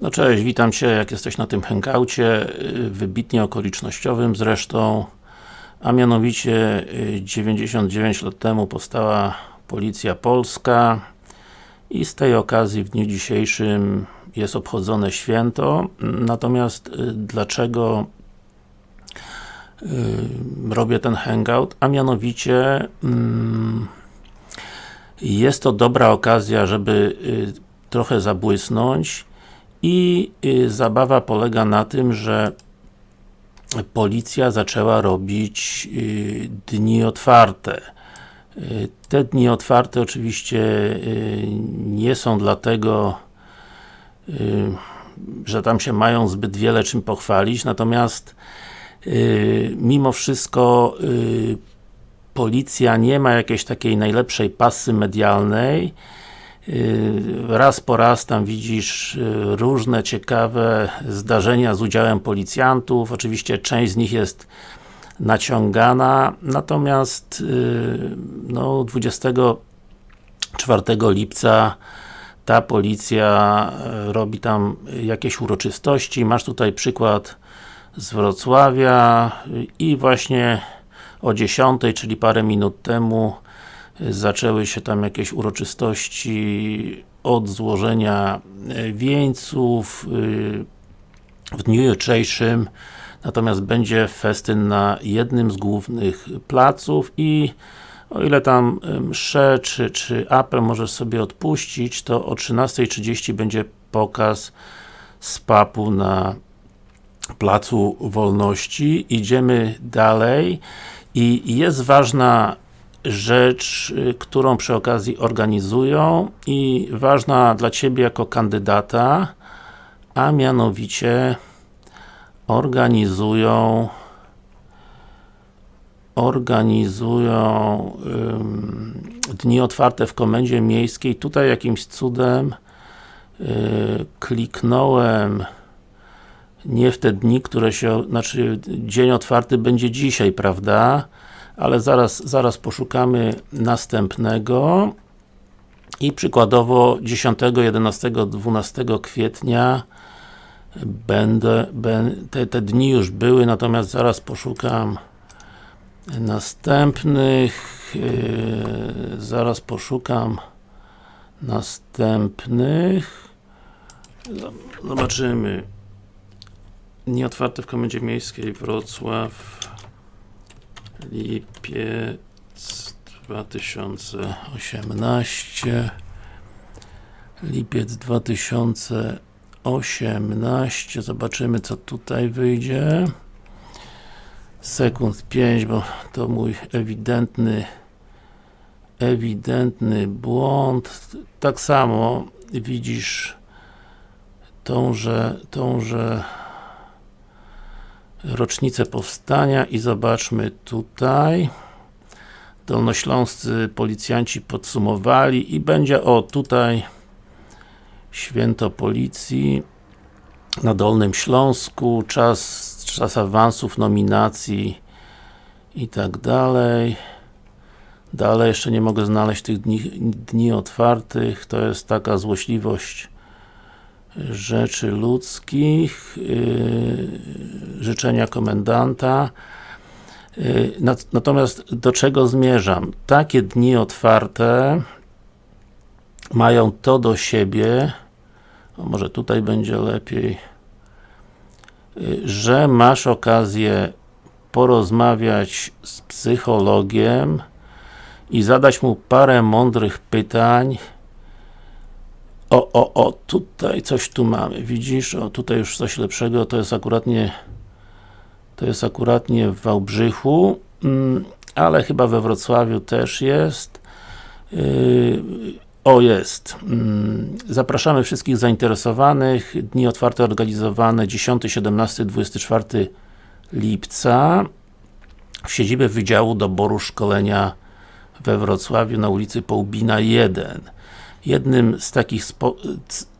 No cześć, witam Cię, jak jesteś na tym hangoucie, y, wybitnie okolicznościowym zresztą, a mianowicie y, 99 lat temu powstała Policja Polska i z tej okazji w dniu dzisiejszym jest obchodzone święto, natomiast y, dlaczego robię ten hangout, a mianowicie mm, jest to dobra okazja, żeby trochę zabłysnąć i y, zabawa polega na tym, że policja zaczęła robić y, dni otwarte. Y, te dni otwarte oczywiście nie są dlatego, że tam się mają zbyt wiele czym pochwalić, natomiast mimo wszystko policja nie ma jakiejś takiej najlepszej pasy medialnej raz po raz tam widzisz y, różne ciekawe zdarzenia z udziałem policjantów, oczywiście część z nich jest naciągana, natomiast y, no 24 lipca ta policja robi tam jakieś uroczystości, masz tutaj przykład z Wrocławia i właśnie o 10, czyli parę minut temu zaczęły się tam jakieś uroczystości od złożenia e, wieńców e, w dniu jutrzejszym natomiast będzie festyn na jednym z głównych placów i o ile tam msze czy, czy apel możesz sobie odpuścić, to o 13.30 będzie pokaz z papu na Placu Wolności. Idziemy dalej i jest ważna rzecz, y, którą przy okazji organizują i ważna dla Ciebie jako kandydata, a mianowicie organizują organizują dni otwarte w Komendzie Miejskiej. Tutaj jakimś cudem yy, kliknąłem nie w te dni, które się, znaczy dzień otwarty będzie dzisiaj, prawda? Ale zaraz, zaraz poszukamy następnego. I przykładowo 10, 11, 12 kwietnia będę, te, te dni już były, natomiast zaraz poszukam następnych yy, zaraz poszukam następnych. Zobaczymy. Nieotwarte w Komendzie Miejskiej Wrocław lipiec 2018 lipiec 2018 zobaczymy co tutaj wyjdzie. Sekund 5, bo to mój ewidentny ewidentny błąd. Tak samo widzisz tąże, tąże rocznicę powstania i zobaczmy tutaj. Dolnośląscy policjanci podsumowali i będzie, o tutaj Święto Policji na Dolnym Śląsku, czas, czas awansów, nominacji i tak dalej. Dalej jeszcze nie mogę znaleźć tych dni, dni otwartych, to jest taka złośliwość rzeczy ludzkich, yy, życzenia komendanta. Yy, natomiast do czego zmierzam? Takie dni otwarte mają to do siebie, może tutaj będzie lepiej, yy, że masz okazję porozmawiać z psychologiem i zadać mu parę mądrych pytań o, o, o, tutaj coś tu mamy, widzisz? O, tutaj już coś lepszego, to jest akuratnie to jest akuratnie w Wałbrzychu, mm, ale chyba we Wrocławiu też jest. Yy, o, jest. Mm, zapraszamy wszystkich zainteresowanych. Dni otwarte organizowane 10, 17, 24 lipca w siedzibie Wydziału Doboru Szkolenia we Wrocławiu na ulicy Połbina 1. Jednym z takich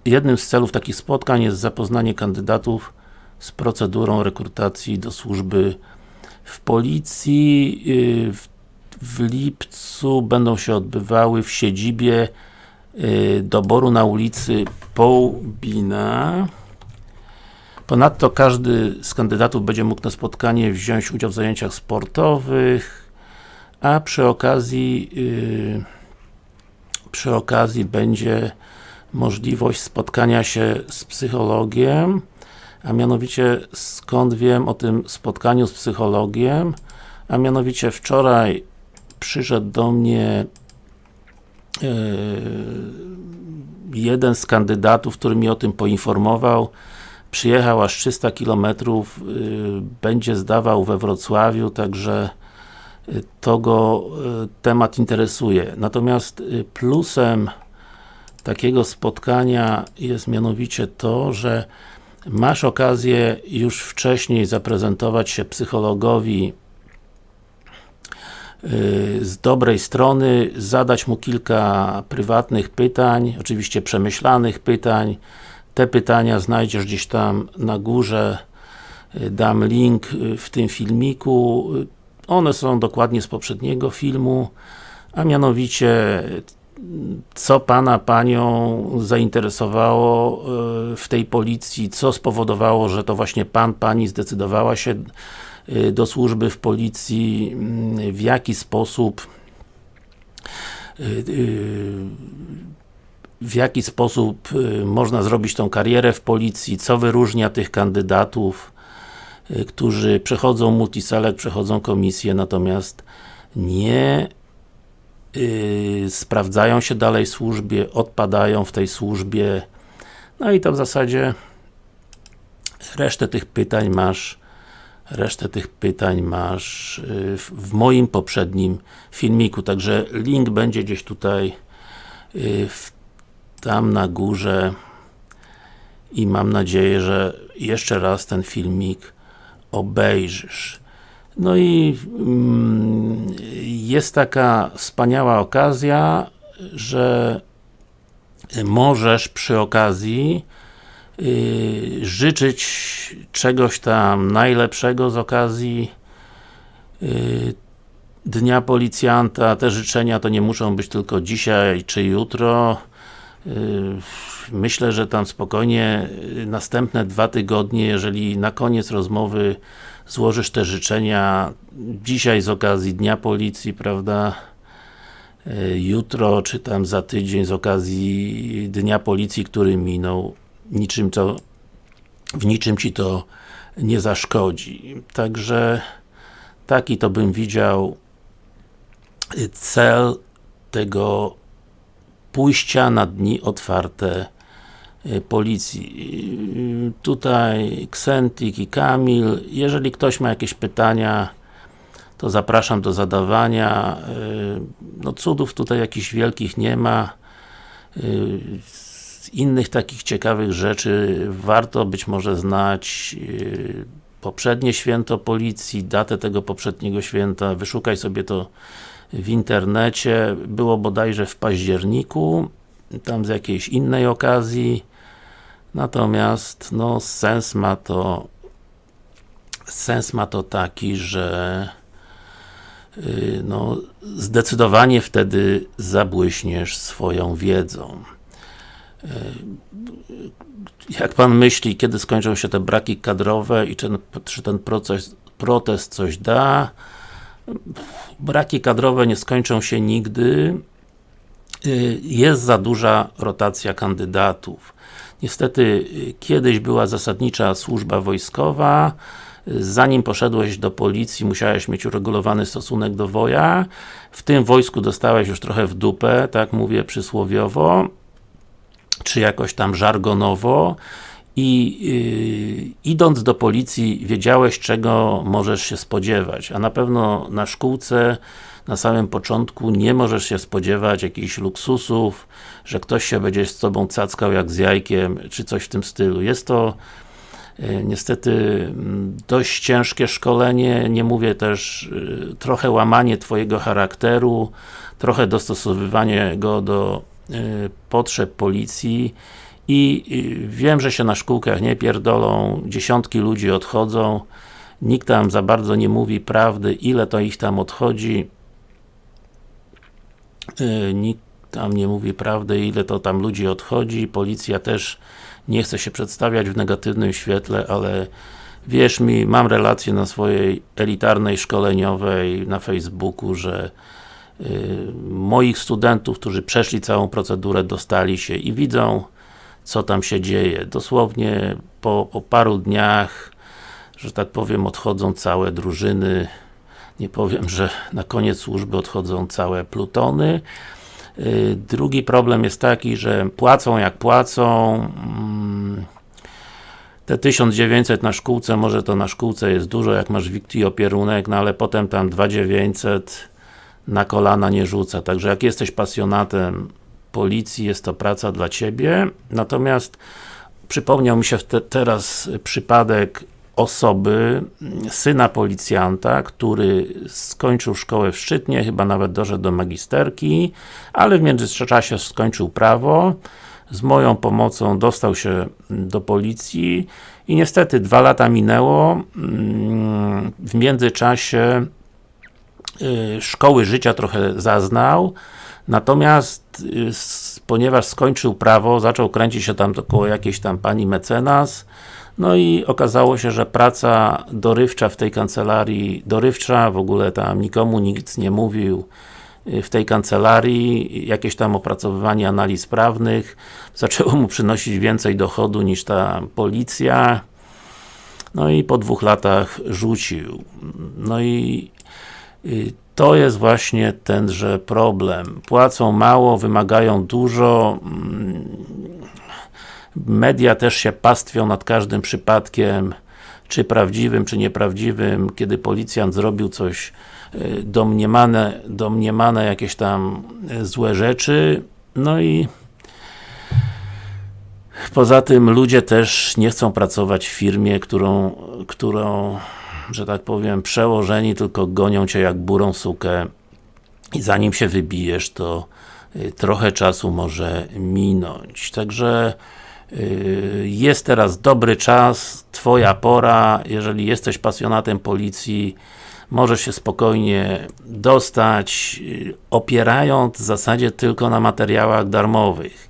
jednym z celów takich spotkań jest zapoznanie kandydatów z procedurą rekrutacji do służby w policji. Y, w, w lipcu będą się odbywały w siedzibie y, doboru na ulicy Połbina Ponadto każdy z kandydatów będzie mógł na spotkanie wziąć udział w zajęciach sportowych, a przy okazji yy, przy okazji będzie możliwość spotkania się z psychologiem, a mianowicie skąd wiem o tym spotkaniu z psychologiem, a mianowicie wczoraj przyszedł do mnie yy, jeden z kandydatów, który mi o tym poinformował, przyjechał aż 300 km, yy, będzie zdawał we Wrocławiu, także to go yy, temat interesuje. Natomiast yy, plusem takiego spotkania jest mianowicie to, że masz okazję już wcześniej zaprezentować się psychologowi z dobrej strony, zadać mu kilka prywatnych pytań, oczywiście przemyślanych pytań. Te pytania znajdziesz gdzieś tam na górze, dam link w tym filmiku. One są dokładnie z poprzedniego filmu, a mianowicie co Pana, Panią zainteresowało w tej policji, co spowodowało, że to właśnie Pan, Pani zdecydowała się Y, do służby w policji, mm, w jaki sposób y, w jaki sposób można zrobić tą karierę w policji, co wyróżnia tych kandydatów, którzy przechodzą multiselect, przechodzą komisję, natomiast nie sprawdzają się dalej w służbie, odpadają w tej służbie, no i to w zasadzie resztę tych pytań masz Resztę tych pytań masz y, w moim poprzednim filmiku, także link będzie gdzieś tutaj y, tam na górze. I mam nadzieję, że jeszcze raz ten filmik obejrzysz. No i mm, jest taka wspaniała okazja, że możesz przy okazji Yy, życzyć czegoś tam najlepszego z okazji yy, Dnia Policjanta. Te życzenia to nie muszą być tylko dzisiaj czy jutro. Yy, myślę, że tam spokojnie następne dwa tygodnie, jeżeli na koniec rozmowy złożysz te życzenia dzisiaj z okazji Dnia Policji, prawda? Jutro, czy tam za tydzień z okazji Dnia Policji, który minął, niczym to, w niczym Ci to nie zaszkodzi. Także taki to bym widział cel tego pójścia na dni otwarte y, policji. Y, tutaj Ksentik i Kamil, jeżeli ktoś ma jakieś pytania, to zapraszam do zadawania. Y, no cudów tutaj jakichś wielkich nie ma innych takich ciekawych rzeczy warto być może znać poprzednie święto policji, datę tego poprzedniego święta, wyszukaj sobie to w internecie, było bodajże w październiku, tam z jakiejś innej okazji, natomiast no sens ma to sens ma to taki, że yy, no, zdecydowanie wtedy zabłyśniesz swoją wiedzą. E, jak Pan myśli, kiedy skończą się te braki kadrowe i czy, czy ten proces, protest coś da? Braki kadrowe nie skończą się nigdy. E, jest za duża rotacja kandydatów. Niestety, e, kiedyś była zasadnicza służba wojskowa, zanim poszedłeś do policji, musiałeś mieć uregulowany stosunek do woja, w tym wojsku dostałeś już trochę w dupę, tak mówię przysłowiowo, czy jakoś tam żargonowo i yy, idąc do policji wiedziałeś czego możesz się spodziewać, a na pewno na szkółce na samym początku nie możesz się spodziewać jakichś luksusów, że ktoś się będzie z tobą cackał jak z jajkiem, czy coś w tym stylu. Jest to yy, niestety mm, dość ciężkie szkolenie, nie mówię też yy, trochę łamanie twojego charakteru, trochę dostosowywanie go do Y, potrzeb policji i y, wiem, że się na szkółkach nie pierdolą, dziesiątki ludzi odchodzą, nikt tam za bardzo nie mówi prawdy, ile to ich tam odchodzi, y, nikt tam nie mówi prawdy, ile to tam ludzi odchodzi, policja też nie chcę się przedstawiać w negatywnym świetle, ale wierz mi, mam relację na swojej elitarnej szkoleniowej na Facebooku, że y, moich studentów, którzy przeszli całą procedurę, dostali się i widzą, co tam się dzieje. Dosłownie po, po paru dniach, że tak powiem, odchodzą całe drużyny. Nie powiem, że na koniec służby odchodzą całe plutony. Y, drugi problem jest taki, że płacą jak płacą. Mm, te 1900 na szkółce, może to na szkółce jest dużo, jak masz wikti opierunek, no ale potem tam 2900 na kolana nie rzuca. Także jak jesteś pasjonatem policji, jest to praca dla Ciebie. Natomiast przypomniał mi się te, teraz przypadek osoby, syna policjanta, który skończył szkołę w Szczytnie, chyba nawet doszedł do magisterki, ale w międzyczasie skończył prawo, z moją pomocą dostał się do policji i niestety dwa lata minęło, mm, w międzyczasie y, szkoły życia trochę zaznał, natomiast y, ponieważ skończył prawo, zaczął kręcić się tam około jakiejś tam pani mecenas, no i okazało się, że praca dorywcza w tej kancelarii, dorywcza, w ogóle tam nikomu nic nie mówił y, w tej kancelarii, jakieś tam opracowywanie analiz prawnych, zaczęło mu przynosić więcej dochodu niż ta policja, no i po dwóch latach rzucił. No i y, to jest właśnie tenże problem. Płacą mało, wymagają dużo, mm, media też się pastwią nad każdym przypadkiem, czy prawdziwym, czy nieprawdziwym, kiedy policjant zrobił coś y, domniemane, domniemane jakieś tam y, złe rzeczy, no i poza tym ludzie też nie chcą pracować w firmie, którą, którą że tak powiem, przełożeni tylko gonią Cię jak burą sukę i zanim się wybijesz, to y, trochę czasu może minąć. Także y, jest teraz dobry czas, Twoja pora, jeżeli jesteś pasjonatem policji, możesz się spokojnie dostać, y, opierając w zasadzie tylko na materiałach darmowych.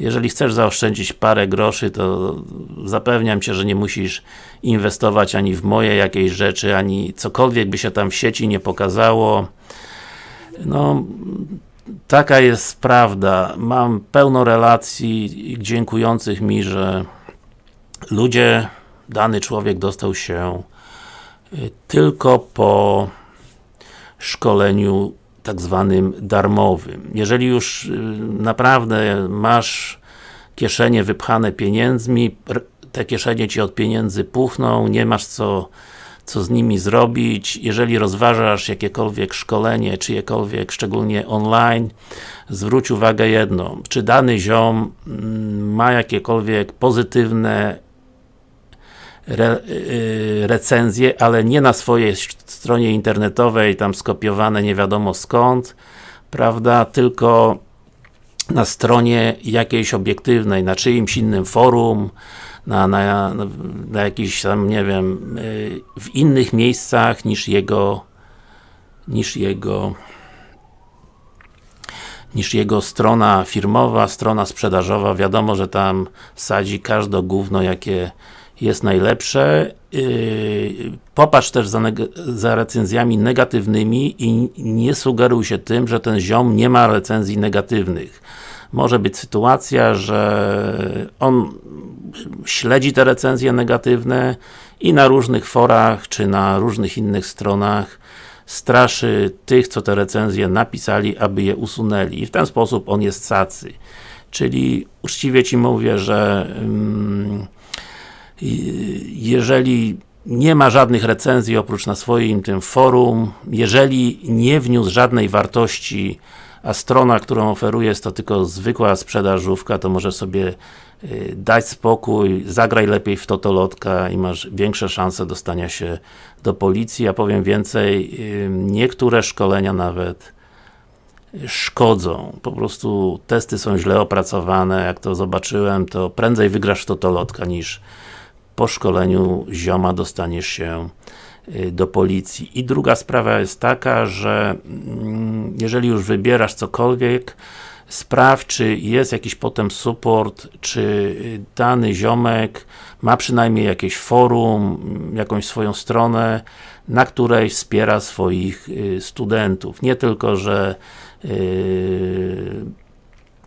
Jeżeli chcesz zaoszczędzić parę groszy, to zapewniam Cię, że nie musisz inwestować ani w moje jakieś rzeczy, ani cokolwiek by się tam w sieci nie pokazało. No, taka jest prawda. Mam pełno relacji dziękujących mi, że ludzie, dany człowiek dostał się y, tylko po szkoleniu tak zwanym darmowym. Jeżeli już y, naprawdę masz kieszenie wypchane pieniędzmi, te kieszenie Ci od pieniędzy puchną, nie masz co, co z nimi zrobić, jeżeli rozważasz jakiekolwiek szkolenie, czyjekolwiek, szczególnie online, zwróć uwagę jedno, czy dany ziom mm, ma jakiekolwiek pozytywne re, y, recenzje, ale nie na swojej stronie internetowej, tam skopiowane nie wiadomo skąd, prawda, tylko na stronie jakiejś obiektywnej, na czyimś innym forum, na, na, na jakiś tam, nie wiem, y, w innych miejscach niż jego niż jego niż jego strona firmowa, strona sprzedażowa, wiadomo, że tam sadzi każde gówno, jakie jest najlepsze. Yy, popatrz też za, za, recenzjami negatywnymi i nie sugeruj się tym, że ten ziom nie ma recenzji negatywnych. Może być sytuacja, że on śledzi te recenzje negatywne i na różnych forach, czy na różnych innych stronach straszy tych, co te recenzje napisali, aby je usunęli. I w ten sposób on jest cacy. Czyli uczciwie Ci mówię, że mm, jeżeli nie ma żadnych recenzji oprócz na swoim tym forum, jeżeli nie wniósł żadnej wartości, a strona, którą oferuje jest to tylko zwykła sprzedażówka, to może sobie y, dać spokój, zagraj lepiej w totolotka i masz większe szanse dostania się do policji. Ja powiem więcej, y, niektóre szkolenia nawet szkodzą. Po prostu testy są źle opracowane, jak to zobaczyłem, to prędzej wygrasz w totolotka niż po szkoleniu zioma dostaniesz się y, do policji. I druga sprawa jest taka, że mm, jeżeli już wybierasz cokolwiek, sprawdź, czy jest jakiś potem support, czy dany ziomek ma przynajmniej jakieś forum, jakąś swoją stronę, na której wspiera swoich y, studentów. Nie tylko, że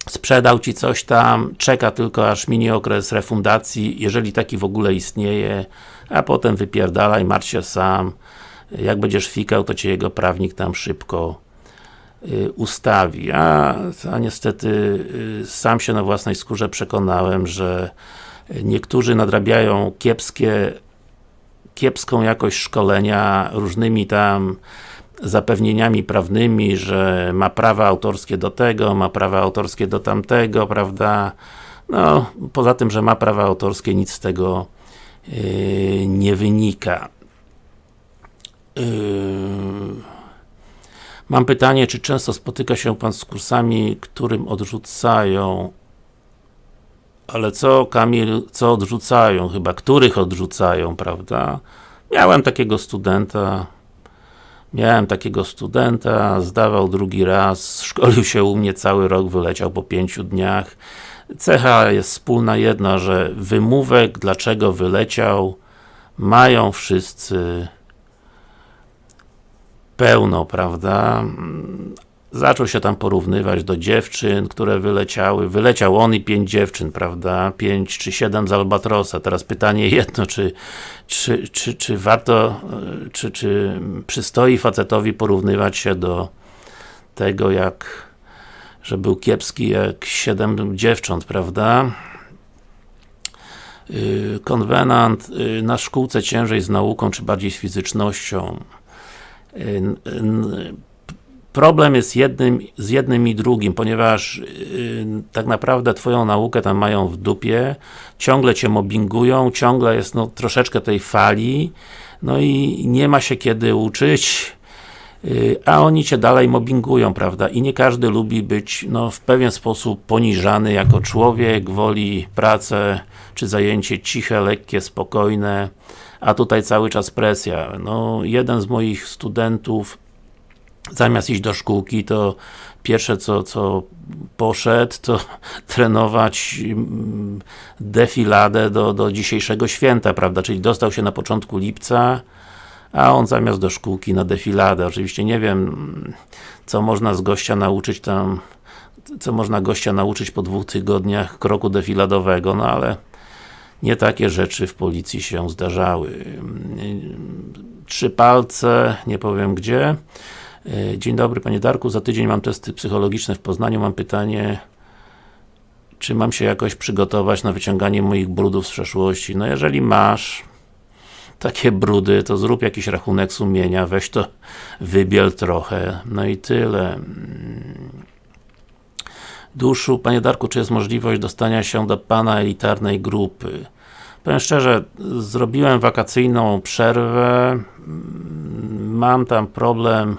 sprzedał Ci coś tam, czeka tylko aż minie okres refundacji, jeżeli taki w ogóle istnieje, a potem wypierdalaj, martw się sam, jak będziesz fikał, to Cię jego prawnik tam szybko y, ustawi. A, a niestety y, sam się na własnej skórze przekonałem, że niektórzy nadrabiają kiepskie kiepską jakość szkolenia różnymi tam zapewnieniami prawnymi, że ma prawa autorskie do tego, ma prawa autorskie do tamtego, prawda? No, poza tym, że ma prawa autorskie, nic z tego yy, nie wynika. Yy. Mam pytanie, czy często spotyka się Pan z kursami, którym odrzucają ale co Kamil, co odrzucają chyba, których odrzucają, prawda? Miałem takiego studenta, miałem takiego studenta, zdawał drugi raz, szkolił się u mnie cały rok, wyleciał po pięciu dniach. Cecha jest wspólna jedna, że wymówek, dlaczego wyleciał, mają wszyscy pełno, prawda? Zaczął się tam porównywać do dziewczyn, które wyleciały. Wyleciał on i pięć dziewczyn, prawda? Pięć czy siedem z Albatrosa. Teraz pytanie jedno, czy, czy, czy, czy warto, czy, czy przystoi facetowi porównywać się do tego, jak że był kiepski jak siedem dziewcząt, prawda? Y, konwenant y, na szkółce ciężej z nauką, czy bardziej z fizycznością. Problem jest jednym, z jednym i drugim, ponieważ yy, tak naprawdę Twoją naukę tam mają w dupie, ciągle Cię mobbingują, ciągle jest no, troszeczkę tej fali, no i nie ma się kiedy uczyć, yy, a oni Cię dalej mobbingują, prawda? I nie każdy lubi być, no, w pewien sposób poniżany jako człowiek, woli pracę, czy zajęcie ciche, lekkie, spokojne, a tutaj cały czas presja. No, jeden z moich studentów zamiast iść do szkółki, to pierwsze co, co poszedł, to trenować mm, defiladę do, do dzisiejszego święta, prawda, czyli dostał się na początku lipca, a on zamiast do szkółki na defiladę. Oczywiście nie wiem, co można z gościa nauczyć tam, co można gościa nauczyć po dwóch tygodniach kroku defiladowego, no ale nie takie rzeczy w policji się zdarzały. Trzy palce, nie powiem gdzie. E, dzień dobry Panie Darku, za tydzień mam testy psychologiczne w Poznaniu, mam pytanie czy mam się jakoś przygotować na wyciąganie moich brudów z przeszłości? No jeżeli masz takie brudy, to zrób jakiś rachunek sumienia, weź to wybiel trochę, no i tyle. Duszu, Panie Darku, czy jest możliwość dostania się do Pana elitarnej grupy? Powiem szczerze, zrobiłem wakacyjną przerwę, mam tam problem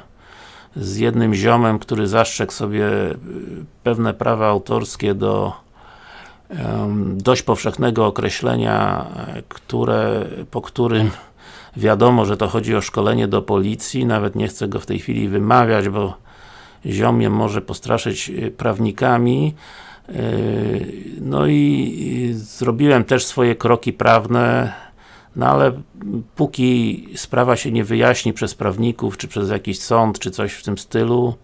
z jednym ziomem, który zastrzegł sobie y, pewne prawa autorskie do dość powszechnego określenia, które, po którym wiadomo, że to chodzi o szkolenie do policji, nawet nie chcę go w tej chwili wymawiać, bo ziom mnie może postraszyć y, prawnikami. Y, no i zrobiłem też swoje kroki prawne no ale póki sprawa się nie wyjaśni przez prawników, czy przez jakiś sąd, czy coś w tym stylu,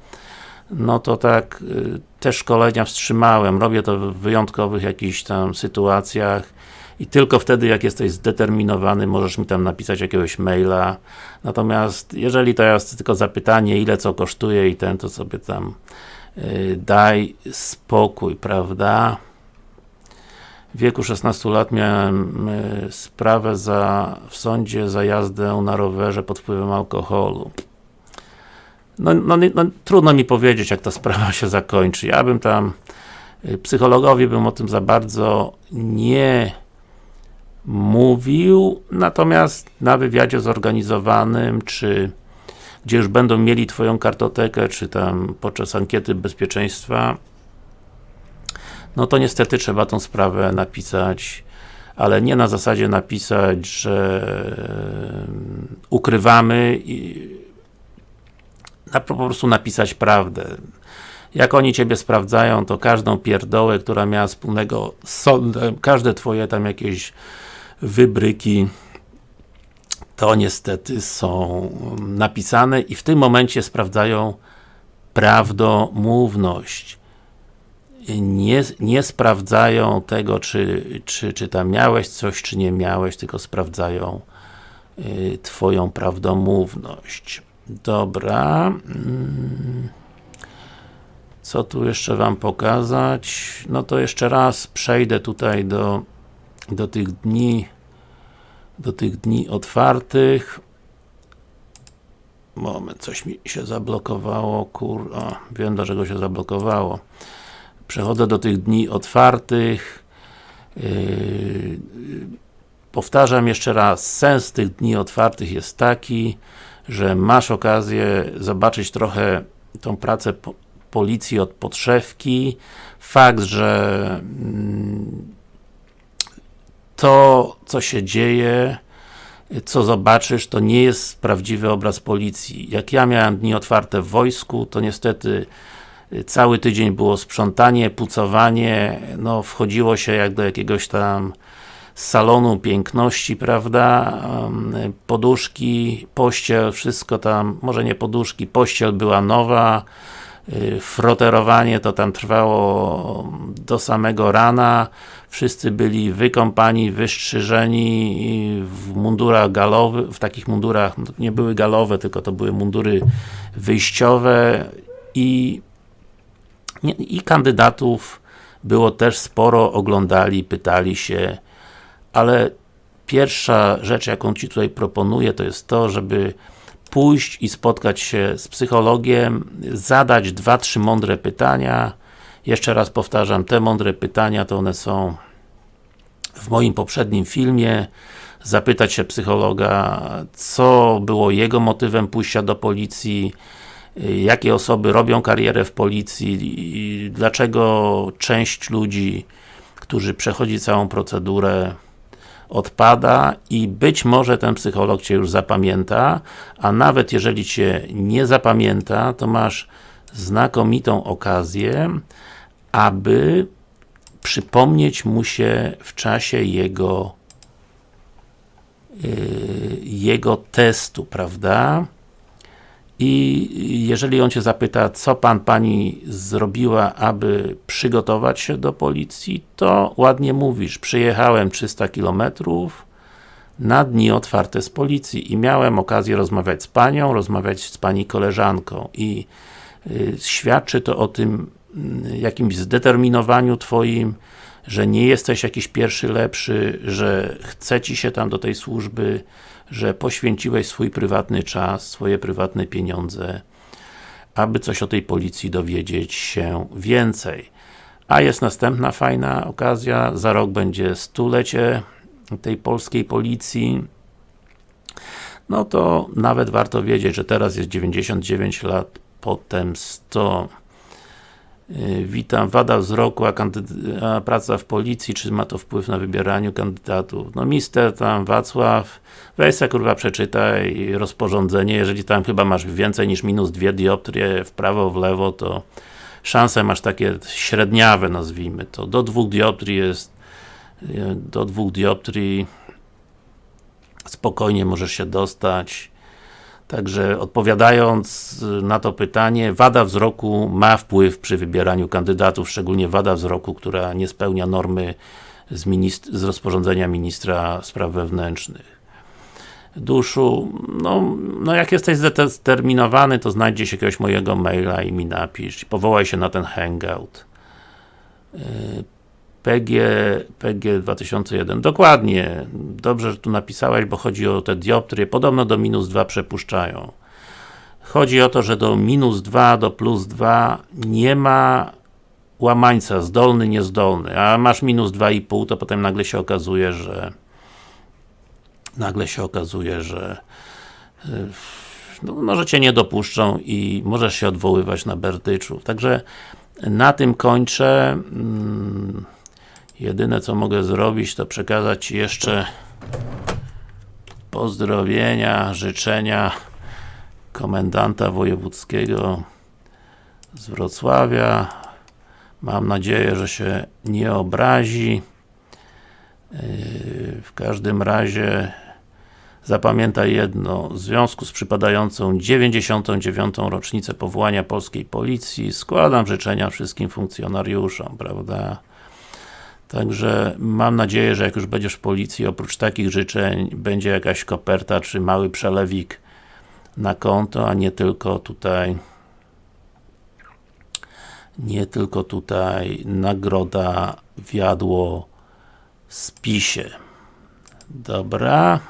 no to tak, y, te szkolenia wstrzymałem, robię to w wyjątkowych jakichś tam sytuacjach i tylko wtedy, jak jesteś zdeterminowany, możesz mi tam napisać jakiegoś maila. Natomiast, jeżeli to jest tylko zapytanie, ile co kosztuje i ten, to sobie tam yy, daj spokój, prawda? W wieku 16 lat miałem y, sprawę za, w sądzie za jazdę na rowerze pod wpływem alkoholu. No, no, no, trudno mi powiedzieć, jak ta sprawa się zakończy. Ja bym tam, y, psychologowi bym o tym za bardzo nie mówił, natomiast na wywiadzie zorganizowanym, czy gdzie już będą mieli Twoją kartotekę, czy tam podczas ankiety bezpieczeństwa, no to niestety trzeba tą sprawę napisać, ale nie na zasadzie napisać, że ukrywamy i po prostu napisać prawdę. jak oni Ciebie sprawdzają, to każdą pierdołę, która miała wspólnego z sądem, każde Twoje tam jakieś wybryki to niestety są napisane i w tym momencie sprawdzają prawdomówność. Nie, nie sprawdzają tego, czy, czy, czy tam miałeś coś, czy nie miałeś, tylko sprawdzają y, Twoją prawdomówność. Dobra. Mm. Co tu jeszcze Wam pokazać? No to jeszcze raz przejdę tutaj do, do tych dni do tych dni otwartych moment, coś mi się zablokowało, kur... O, wiem dlaczego się zablokowało przechodzę do tych dni otwartych yy, powtarzam jeszcze raz, sens tych dni otwartych jest taki, że masz okazję zobaczyć trochę tą pracę po policji od podszewki, fakt, że mm, to, co się dzieje, co zobaczysz, to nie jest prawdziwy obraz policji. Jak ja miałem dni otwarte w wojsku, to niestety cały tydzień było sprzątanie, pucowanie, no wchodziło się jak do jakiegoś tam salonu piękności, prawda, poduszki, pościel, wszystko tam, może nie poduszki, pościel była nowa, y, froterowanie to tam trwało do samego rana, wszyscy byli wykąpani, wystrzyżeni w mundurach galowych, w takich mundurach, no, nie były galowe, tylko to były mundury wyjściowe i i kandydatów było też sporo, oglądali, pytali się, ale pierwsza rzecz, jaką Ci tutaj proponuję, to jest to, żeby pójść i spotkać się z psychologiem, zadać dwa, trzy mądre pytania, jeszcze raz powtarzam, te mądre pytania to one są w moim poprzednim filmie, zapytać się psychologa, co było jego motywem pójścia do policji, jakie osoby robią karierę w policji, dlaczego część ludzi, którzy przechodzi całą procedurę odpada i być może ten psycholog Cię już zapamięta, a nawet jeżeli Cię nie zapamięta, to masz znakomitą okazję, aby przypomnieć mu się w czasie jego yy, jego testu, prawda? I jeżeli on Cię zapyta, co Pan, Pani zrobiła, aby przygotować się do policji, to ładnie mówisz, przyjechałem 300 km na dni otwarte z policji i miałem okazję rozmawiać z Panią, rozmawiać z Pani koleżanką. I y, świadczy to o tym y, jakimś zdeterminowaniu Twoim, że nie jesteś jakiś pierwszy lepszy, że chce Ci się tam do tej służby, że poświęciłeś swój prywatny czas, swoje prywatne pieniądze, aby coś o tej policji dowiedzieć się więcej. A jest następna fajna okazja, za rok będzie stulecie tej polskiej policji, no to nawet warto wiedzieć, że teraz jest 99 lat, potem 100 Y, witam, wada wzroku, a, a, praca w policji, czy ma to wpływ na wybieraniu kandydatów? No mister tam, Wacław, weź se kurwa przeczytaj rozporządzenie, jeżeli tam chyba masz więcej niż minus dwie dioptrie w prawo, w lewo, to szanse masz takie średniawe, nazwijmy to. Do dwóch dioptrii jest y, do dwóch dioptrii spokojnie możesz się dostać Także odpowiadając na to pytanie, wada wzroku ma wpływ przy wybieraniu kandydatów, szczególnie wada wzroku, która nie spełnia normy z, z rozporządzenia ministra spraw wewnętrznych. Duszu, no, no jak jesteś zdeterminowany, to znajdziesz jakiegoś mojego maila i mi napisz. Powołaj się na ten hangout. PG, PG 2001. Dokładnie. Dobrze, że tu napisałeś, bo chodzi o te dioptrie. Podobno do minus 2 przepuszczają. Chodzi o to, że do minus 2, do plus 2 nie ma łamańca, zdolny, niezdolny, a masz minus 2,5, to potem nagle się okazuje, że nagle się okazuje, że no, może Cię nie dopuszczą i możesz się odwoływać na berdyczów. Także na tym kończę. Jedyne co mogę zrobić, to przekazać jeszcze pozdrowienia, życzenia komendanta wojewódzkiego z Wrocławia. Mam nadzieję, że się nie obrazi. Yy, W każdym razie zapamiętaj jedno, w związku z przypadającą 99. rocznicę powołania Polskiej Policji składam życzenia wszystkim funkcjonariuszom, prawda? Także mam nadzieję, że jak już będziesz w Policji, oprócz takich życzeń będzie jakaś koperta, czy mały przelewik na konto, a nie tylko tutaj nie tylko tutaj nagroda wiadło spisie. Dobra.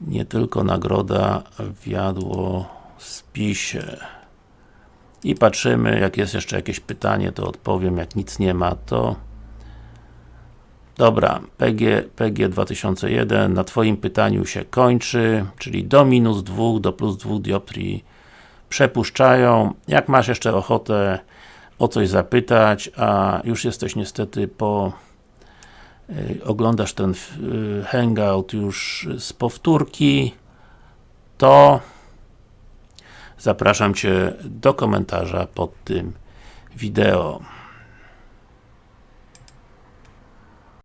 Nie tylko nagroda wiadło spisie. I patrzymy, jak jest jeszcze jakieś pytanie, to odpowiem, jak nic nie ma, to Dobra, PG, PG 2001 na Twoim pytaniu się kończy, czyli do minus 2 do plus 2 dioptrii przepuszczają. Jak masz jeszcze ochotę o coś zapytać, a już jesteś niestety po y, oglądasz ten y, hangout już z powtórki, to zapraszam Cię do komentarza pod tym wideo.